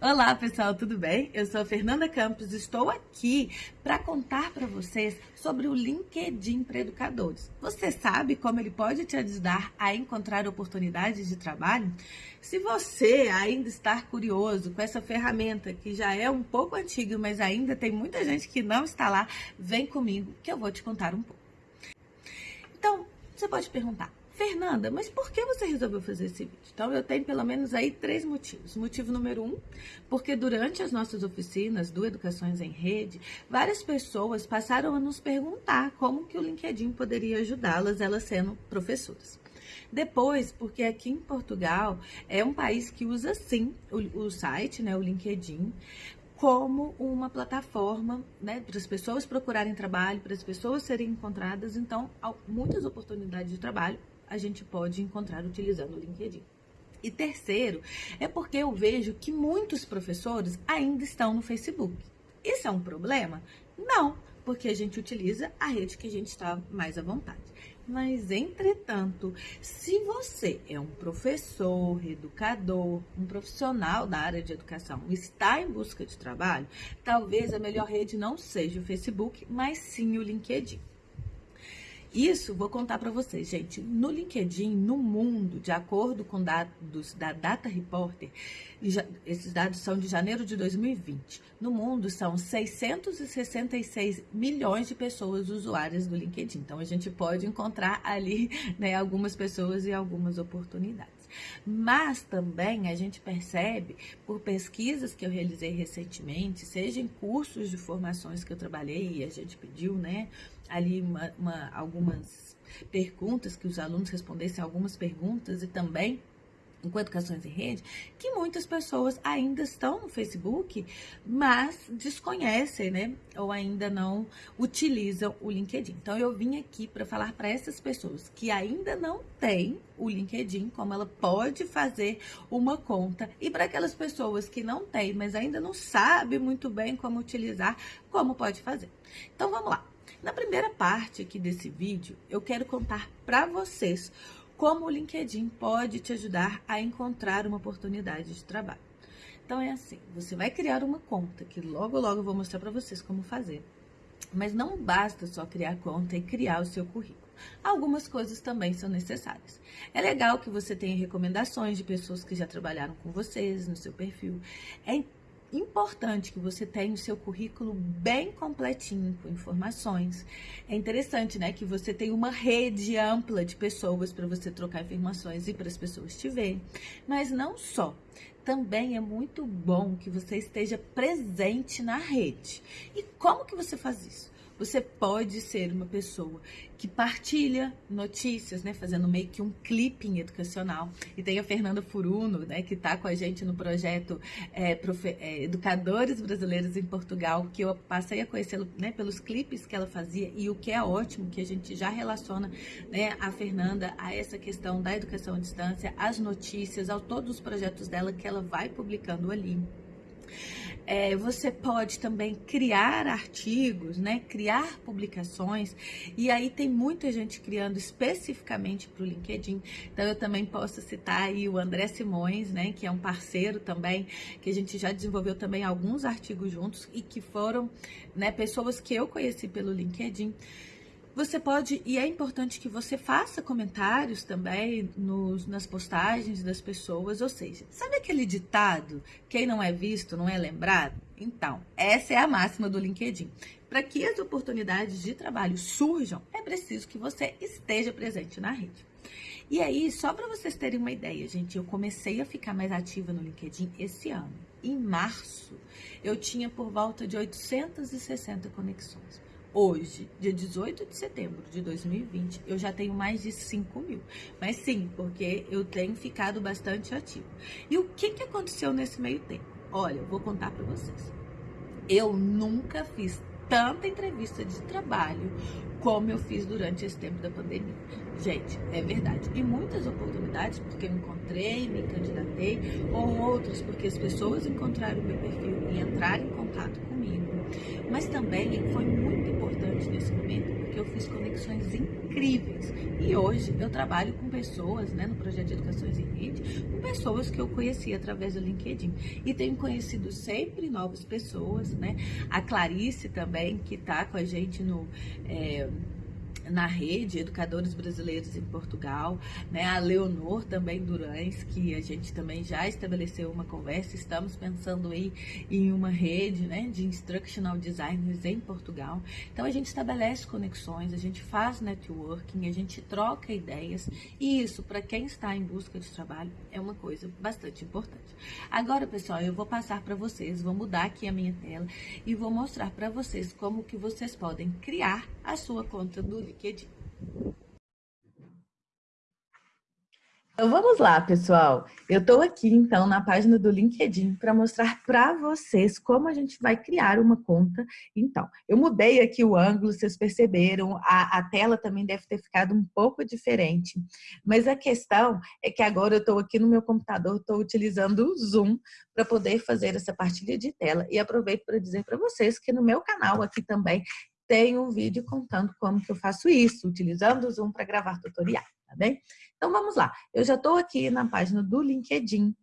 Olá, pessoal, tudo bem? Eu sou a Fernanda Campos, estou aqui para contar para vocês sobre o LinkedIn para educadores. Você sabe como ele pode te ajudar a encontrar oportunidades de trabalho? Se você ainda está curioso com essa ferramenta que já é um pouco antiga, mas ainda tem muita gente que não está lá, vem comigo que eu vou te contar um pouco. Então, você pode perguntar, Fernanda, mas por que você resolveu fazer esse vídeo? Então, eu tenho pelo menos aí três motivos. Motivo número um, porque durante as nossas oficinas do Educações em Rede, várias pessoas passaram a nos perguntar como que o LinkedIn poderia ajudá-las, elas sendo professoras. Depois, porque aqui em Portugal é um país que usa sim o, o site, né, o LinkedIn, como uma plataforma né, para as pessoas procurarem trabalho, para as pessoas serem encontradas. Então, muitas oportunidades de trabalho a gente pode encontrar utilizando o LinkedIn. E terceiro, é porque eu vejo que muitos professores ainda estão no Facebook. Isso é um problema? Não, porque a gente utiliza a rede que a gente está mais à vontade. Mas, entretanto, se você é um professor, educador, um profissional da área de educação, está em busca de trabalho, talvez a melhor rede não seja o Facebook, mas sim o LinkedIn. Isso vou contar para vocês, gente. No LinkedIn, no mundo, de acordo com dados da Data Reporter, esses dados são de janeiro de 2020. No mundo são 666 milhões de pessoas usuárias do LinkedIn. Então a gente pode encontrar ali né, algumas pessoas e algumas oportunidades. Mas também a gente percebe, por pesquisas que eu realizei recentemente, seja em cursos de formações que eu trabalhei e a gente pediu, né, ali uma, uma, algumas perguntas, que os alunos respondessem algumas perguntas e também com educações em rede, que muitas pessoas ainda estão no Facebook, mas desconhecem, né? Ou ainda não utilizam o LinkedIn. Então eu vim aqui para falar para essas pessoas que ainda não têm o LinkedIn, como ela pode fazer uma conta, e para aquelas pessoas que não têm, mas ainda não sabem muito bem como utilizar, como pode fazer. Então vamos lá. Na primeira parte aqui desse vídeo, eu quero contar para vocês como o LinkedIn pode te ajudar a encontrar uma oportunidade de trabalho. Então é assim, você vai criar uma conta, que logo logo eu vou mostrar para vocês como fazer. Mas não basta só criar conta e criar o seu currículo. Algumas coisas também são necessárias. É legal que você tenha recomendações de pessoas que já trabalharam com vocês no seu perfil. É importante que você tenha o seu currículo bem completinho, com informações. É interessante, né, que você tenha uma rede ampla de pessoas para você trocar informações e para as pessoas te verem. Mas não só. Também é muito bom que você esteja presente na rede. E como que você faz isso? Você pode ser uma pessoa que partilha notícias, né, fazendo meio que um clipping educacional. E tem a Fernanda Furuno, né, que está com a gente no projeto é, Profe é, Educadores Brasileiros em Portugal, que eu passei a conhecê-lo né, pelos clipes que ela fazia e o que é ótimo, que a gente já relaciona né, a Fernanda a essa questão da educação à distância, as notícias, a todos os projetos dela que ela vai publicando ali. É, você pode também criar artigos, né? Criar publicações. E aí tem muita gente criando especificamente para o LinkedIn. Então eu também posso citar aí o André Simões, né? Que é um parceiro também, que a gente já desenvolveu também alguns artigos juntos e que foram, né? Pessoas que eu conheci pelo LinkedIn. Você pode, e é importante que você faça comentários também nos, nas postagens das pessoas, ou seja, sabe aquele ditado, quem não é visto não é lembrado? Então, essa é a máxima do LinkedIn. Para que as oportunidades de trabalho surjam, é preciso que você esteja presente na rede. E aí, só para vocês terem uma ideia, gente, eu comecei a ficar mais ativa no LinkedIn esse ano. Em março, eu tinha por volta de 860 conexões. Hoje, dia 18 de setembro de 2020, eu já tenho mais de 5 mil. Mas sim, porque eu tenho ficado bastante ativo. E o que, que aconteceu nesse meio tempo? Olha, eu vou contar para vocês. Eu nunca fiz tanta entrevista de trabalho como eu fiz durante esse tempo da pandemia. Gente, é verdade. E muitas oportunidades porque eu encontrei, me candidatei, ou outras porque as pessoas encontraram o meu perfil e entraram em contato comigo. Mas também foi muito importante nesse momento porque eu fiz conexões incríveis. E hoje eu trabalho com pessoas, né, no projeto de Educações em Rede, com pessoas que eu conheci através do LinkedIn. E tenho conhecido sempre novas pessoas, né? A Clarice também, que está com a gente no. É, na rede Educadores Brasileiros em Portugal, né? A Leonor também Durães, que a gente também já estabeleceu uma conversa, estamos pensando aí em uma rede, né, de instructional designers em Portugal. Então a gente estabelece conexões, a gente faz networking, a gente troca ideias, e isso para quem está em busca de trabalho é uma coisa bastante importante. Agora, pessoal, eu vou passar para vocês, vou mudar aqui a minha tela e vou mostrar para vocês como que vocês podem criar a sua conta do LinkedIn. Então vamos lá, pessoal. Eu estou aqui então na página do LinkedIn para mostrar para vocês como a gente vai criar uma conta. Então, eu mudei aqui o ângulo, vocês perceberam, a, a tela também deve ter ficado um pouco diferente. Mas a questão é que agora eu estou aqui no meu computador, estou utilizando o Zoom para poder fazer essa partilha de tela. E aproveito para dizer para vocês que no meu canal aqui também tem um vídeo contando como que eu faço isso, utilizando o Zoom para gravar tutorial, tá bem? Então, vamos lá. Eu já estou aqui na página do LinkedIn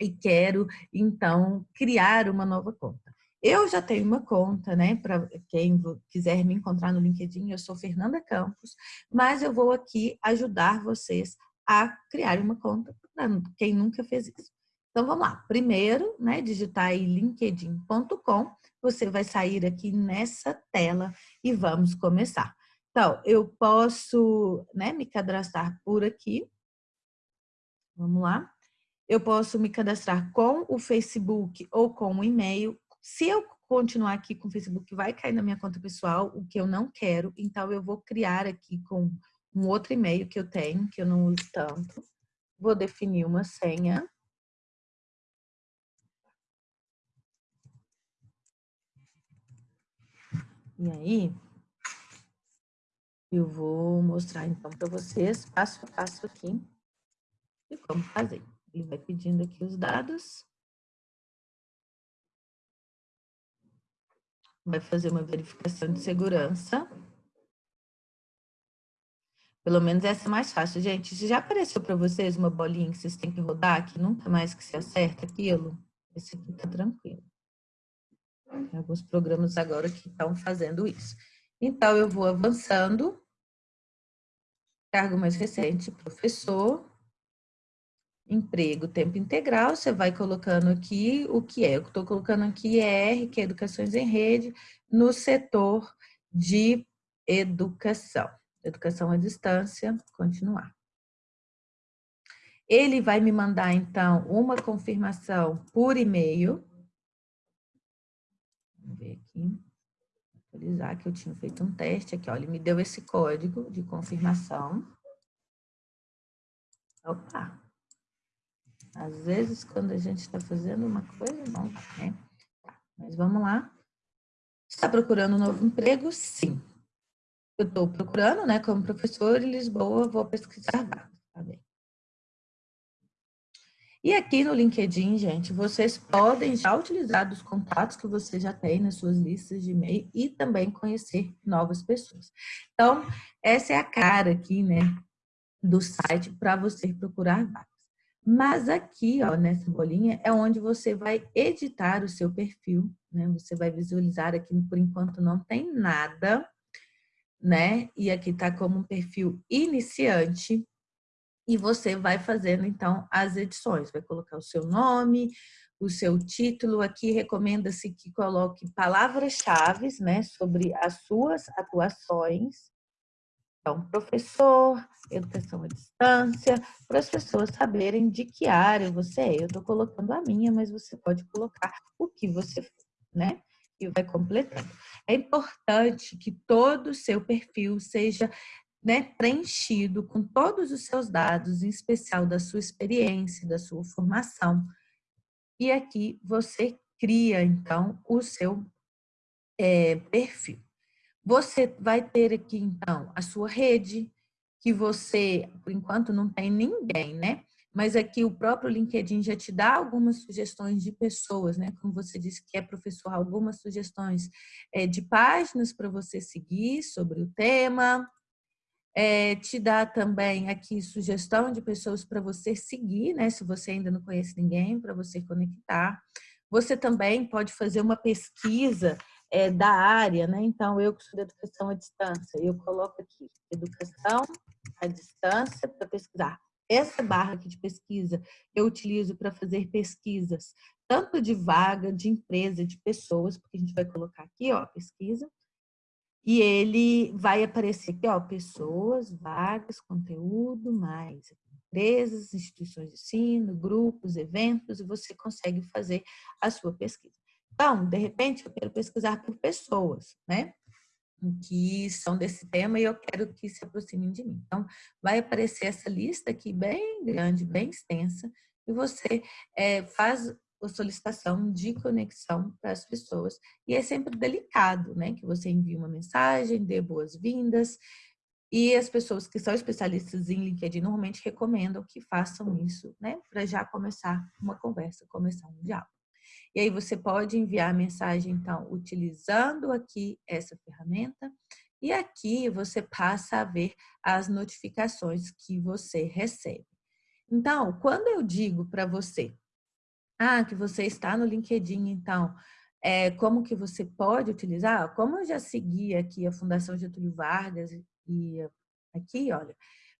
e quero, então, criar uma nova conta. Eu já tenho uma conta, né? Para quem quiser me encontrar no LinkedIn, eu sou Fernanda Campos, mas eu vou aqui ajudar vocês a criar uma conta para quem nunca fez isso. Então, vamos lá. Primeiro, né, digitar aí linkedin.com você vai sair aqui nessa tela e vamos começar. Então, eu posso né, me cadastrar por aqui. Vamos lá. Eu posso me cadastrar com o Facebook ou com o e-mail. Se eu continuar aqui com o Facebook, vai cair na minha conta pessoal, o que eu não quero. Então, eu vou criar aqui com um outro e-mail que eu tenho, que eu não uso tanto. Vou definir uma senha. E aí, eu vou mostrar então para vocês, passo a passo aqui, de como fazer. Ele vai pedindo aqui os dados. Vai fazer uma verificação de segurança. Pelo menos essa é mais fácil. Gente, já apareceu para vocês uma bolinha que vocês têm que rodar, que nunca mais que se acerta aquilo, esse aqui tá tranquilo. Tem alguns programas agora que estão fazendo isso. Então, eu vou avançando. Cargo mais recente, professor. Emprego, tempo integral. Você vai colocando aqui o que é. Eu estou colocando aqui ER, que é Educações em Rede, no setor de educação. Educação à distância, continuar. Ele vai me mandar, então, uma confirmação por e-mail Vamos ver aqui. Atualizar que eu tinha feito um teste aqui, ó. Ele me deu esse código de confirmação. Opa! Às vezes, quando a gente está fazendo uma coisa, não, né? Tá, mas vamos lá. Está procurando um novo emprego? Sim. Eu estou procurando, né, como professor em Lisboa, vou pesquisar vagas, tá bem? E aqui no LinkedIn, gente, vocês podem já utilizar os contatos que você já tem nas suas listas de e-mail e também conhecer novas pessoas. Então, essa é a cara aqui, né, do site para você procurar vagas. Mas aqui, ó, nessa bolinha, é onde você vai editar o seu perfil, né? Você vai visualizar aqui, por enquanto não tem nada, né? E aqui tá como um perfil iniciante, e você vai fazendo, então, as edições. Vai colocar o seu nome, o seu título. Aqui recomenda-se que coloque palavras-chave né, sobre as suas atuações. Então, professor, educação à distância, para as pessoas saberem de que área você é. Eu estou colocando a minha, mas você pode colocar o que você, né? E vai completando. É importante que todo o seu perfil seja né, preenchido com todos os seus dados, em especial da sua experiência, da sua formação. E aqui você cria, então, o seu é, perfil. Você vai ter aqui, então, a sua rede, que você, por enquanto, não tem ninguém, né? mas aqui o próprio LinkedIn já te dá algumas sugestões de pessoas, né? Como você disse que é professor, algumas sugestões é, de páginas para você seguir sobre o tema. É, te dá também aqui sugestão de pessoas para você seguir, né? Se você ainda não conhece ninguém, para você conectar. Você também pode fazer uma pesquisa é, da área, né? Então, eu que sou de educação à distância, eu coloco aqui educação à distância para pesquisar essa barra aqui de pesquisa eu utilizo para fazer pesquisas, tanto de vaga, de empresa, de pessoas, porque a gente vai colocar aqui, ó, pesquisa, e ele vai aparecer aqui, ó, pessoas, vagas, conteúdo, mais empresas, instituições de ensino, grupos, eventos, e você consegue fazer a sua pesquisa. Então, de repente, eu quero pesquisar por pessoas, né? que são desse tema e eu quero que se aproximem de mim. Então, vai aparecer essa lista aqui bem grande, bem extensa, e você é, faz a solicitação de conexão para as pessoas. E é sempre delicado, né? Que você envie uma mensagem, dê boas-vindas, e as pessoas que são especialistas em LinkedIn normalmente recomendam que façam isso, né? Para já começar uma conversa, começar um diálogo. E aí você pode enviar a mensagem, então, utilizando aqui essa ferramenta. E aqui você passa a ver as notificações que você recebe. Então, quando eu digo para você, ah, que você está no LinkedIn, então, é, como que você pode utilizar? Como eu já segui aqui a Fundação Getúlio Vargas e aqui, olha,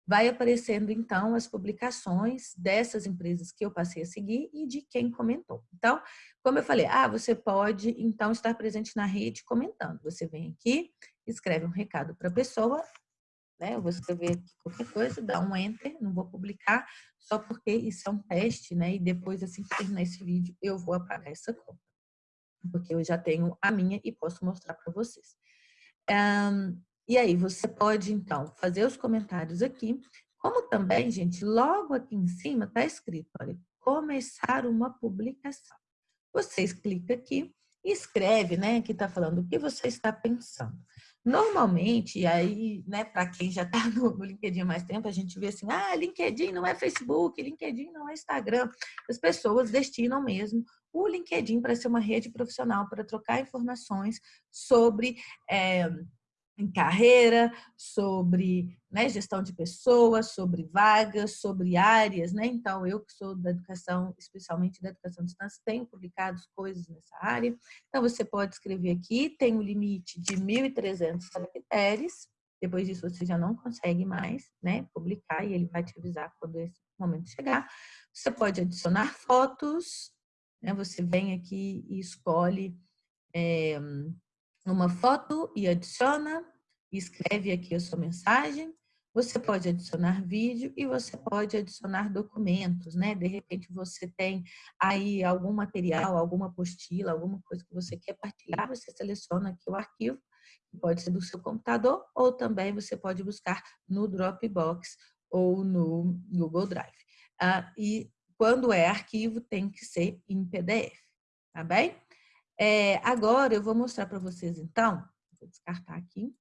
vai aparecendo então as publicações dessas empresas que eu passei a seguir e de quem comentou. Então, como eu falei, ah, você pode então estar presente na rede comentando. Você vem aqui, escreve um recado para a pessoa, né? Eu vou escrever aqui qualquer coisa, dá um enter, não vou publicar, só porque isso é um teste, né? E depois, assim que terminar esse vídeo, eu vou apagar essa conta. Porque eu já tenho a minha e posso mostrar para vocês. Um, e aí, você pode, então, fazer os comentários aqui, como também, gente, logo aqui em cima está escrito, olha, começar uma publicação. Vocês clicam aqui e escreve, né, que está falando o que você está pensando. Normalmente, aí, né, para quem já está no, no, LinkedIn há mais tempo, a gente vê assim, ah, LinkedIn não é Facebook, LinkedIn não é Instagram. As pessoas destinam mesmo o LinkedIn para ser uma rede profissional, para trocar informações sobre... É, em carreira, sobre né, gestão de pessoas, sobre vagas, sobre áreas, né? Então, eu que sou da educação, especialmente da educação de distância, tenho publicado coisas nessa área. Então, você pode escrever aqui, tem um limite de 1.300 caracteres, depois disso você já não consegue mais, né, publicar e ele vai te avisar quando esse momento chegar. Você pode adicionar fotos, né, você vem aqui e escolhe é, uma foto e adiciona, escreve aqui a sua mensagem. Você pode adicionar vídeo e você pode adicionar documentos, né? De repente você tem aí algum material, alguma apostila, alguma coisa que você quer partilhar, você seleciona aqui o arquivo, que pode ser do seu computador ou também você pode buscar no Dropbox ou no Google Drive. Ah, e quando é arquivo, tem que ser em PDF, tá bem? É, agora eu vou mostrar para vocês, então, vou descartar aqui,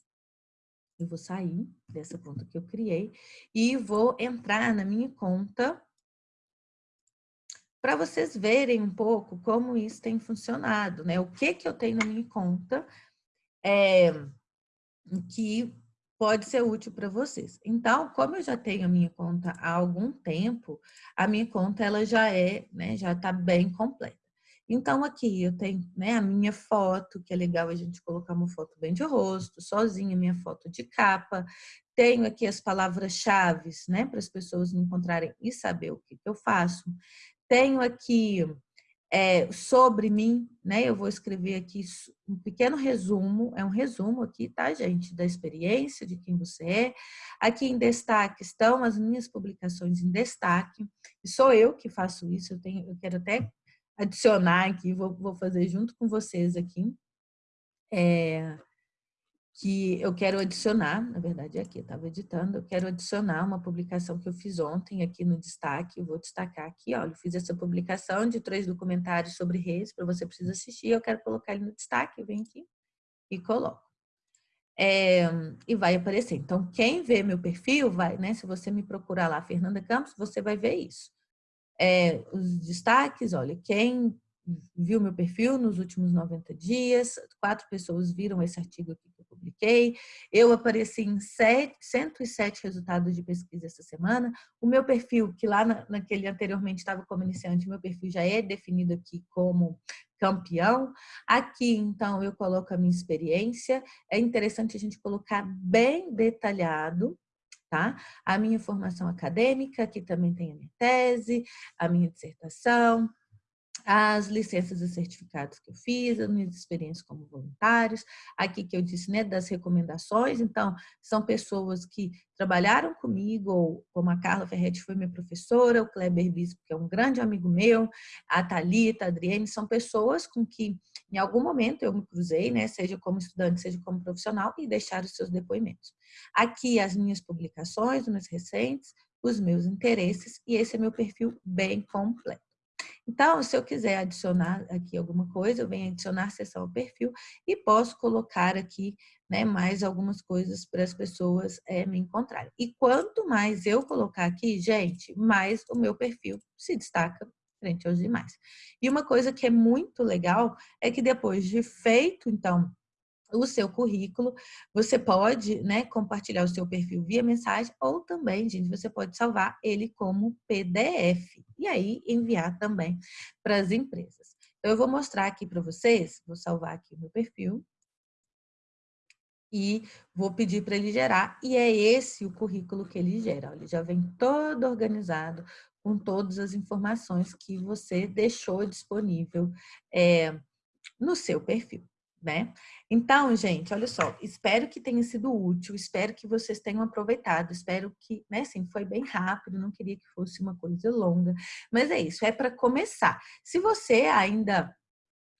eu vou sair dessa conta que eu criei e vou entrar na minha conta para vocês verem um pouco como isso tem funcionado, né? O que que eu tenho na minha conta é, que pode ser útil para vocês. Então, como eu já tenho a minha conta há algum tempo, a minha conta ela já é, né, já está bem completa. Então, aqui eu tenho né, a minha foto, que é legal a gente colocar uma foto bem de rosto, sozinha, minha foto de capa. Tenho aqui as palavras-chave, né, para as pessoas me encontrarem e saber o que, que eu faço. Tenho aqui é, sobre mim, né, eu vou escrever aqui um pequeno resumo, é um resumo aqui, tá, gente, da experiência, de quem você é. Aqui em destaque estão as minhas publicações em destaque, sou eu que faço isso, eu, tenho, eu quero até adicionar aqui, vou, vou fazer junto com vocês aqui, é, que eu quero adicionar, na verdade é aqui, estava editando, eu quero adicionar uma publicação que eu fiz ontem aqui no destaque, eu vou destacar aqui, olha, eu fiz essa publicação de três documentários sobre redes, para você precisa assistir, eu quero colocar ele no destaque, eu venho aqui e coloco. É, e vai aparecer. Então, quem vê meu perfil, vai, né? Se você me procurar lá, Fernanda Campos, você vai ver isso. É, os destaques, olha, quem viu meu perfil nos últimos 90 dias, quatro pessoas viram esse artigo aqui que eu publiquei, eu apareci em 7, 107 resultados de pesquisa essa semana, o meu perfil, que lá na, naquele anteriormente estava como iniciante, meu perfil já é definido aqui como campeão. Aqui, então, eu coloco a minha experiência, é interessante a gente colocar bem detalhado, tá? A minha formação acadêmica, aqui também tem a minha tese, a minha dissertação, as licenças e certificados que eu fiz, as minhas experiências como voluntários, aqui que eu disse, né, das recomendações, então, são pessoas que trabalharam comigo, ou como a Carla Ferretti foi minha professora, o Kleber Bispo, que é um grande amigo meu, a Thalita, a Adriane, são pessoas com que, em algum momento, eu me cruzei, né, seja como estudante, seja como profissional, e deixaram os seus depoimentos. Aqui, as minhas publicações, os meus recentes, os meus interesses, e esse é meu perfil bem completo. Então, se eu quiser adicionar aqui alguma coisa, eu venho adicionar sessão ao perfil e posso colocar aqui né, mais algumas coisas para as pessoas é, me encontrarem. E quanto mais eu colocar aqui, gente, mais o meu perfil se destaca frente aos demais. E uma coisa que é muito legal é que depois de feito, então, o seu currículo, você pode né, compartilhar o seu perfil via mensagem ou também, gente, você pode salvar ele como PDF e aí enviar também para as empresas. Então, eu vou mostrar aqui para vocês, vou salvar aqui o meu perfil e vou pedir para ele gerar e é esse o currículo que ele gera. Ele já vem todo organizado com todas as informações que você deixou disponível é, no seu perfil né? Então, gente, olha só, espero que tenha sido útil, espero que vocês tenham aproveitado, espero que, né, assim, foi bem rápido, não queria que fosse uma coisa longa, mas é isso, é para começar. Se você ainda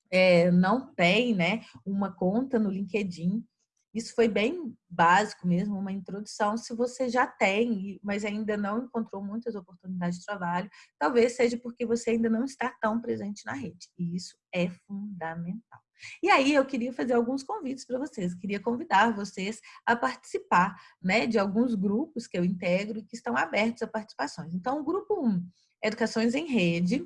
é, não tem, né, uma conta no LinkedIn, isso foi bem básico mesmo, uma introdução. Se você já tem, mas ainda não encontrou muitas oportunidades de trabalho, talvez seja porque você ainda não está tão presente na rede. E isso é fundamental. E aí eu queria fazer alguns convites para vocês, queria convidar vocês a participar né, de alguns grupos que eu integro e que estão abertos a participações. Então, o grupo 1, Educações em Rede,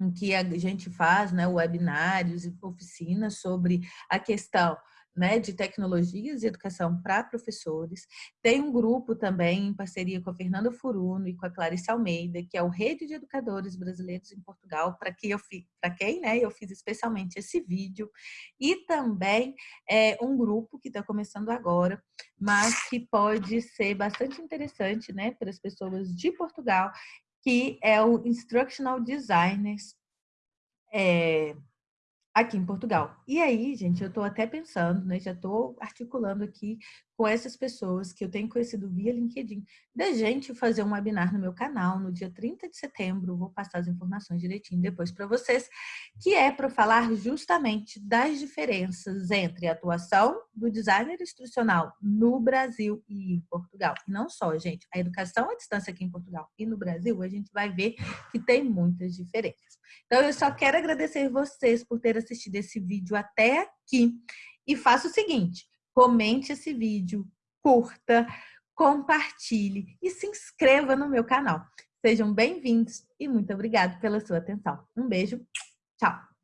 em que a gente faz né, webinários e oficinas sobre a questão né, de tecnologias e educação para professores. Tem um grupo também em parceria com a Fernanda Furuno e com a Clarice Almeida, que é o Rede de Educadores Brasileiros em Portugal, para que eu para quem né, eu fiz especialmente esse vídeo. E também é um grupo que está começando agora, mas que pode ser bastante interessante né, para as pessoas de Portugal, que é o Instructional Designers é, aqui em Portugal. E aí, gente, eu estou até pensando, né, já estou articulando aqui com essas pessoas que eu tenho conhecido via LinkedIn, da gente fazer um webinar no meu canal no dia 30 de setembro, vou passar as informações direitinho depois para vocês, que é para falar justamente das diferenças entre a atuação do designer instrucional no Brasil e em Portugal. E não só, gente, a educação à distância aqui em Portugal e no Brasil, a gente vai ver que tem muitas diferenças. Então, eu só quero agradecer vocês por ter assistido esse vídeo até aqui e faça o seguinte, comente esse vídeo, curta, compartilhe e se inscreva no meu canal. Sejam bem-vindos e muito obrigada pela sua atenção. Um beijo, tchau!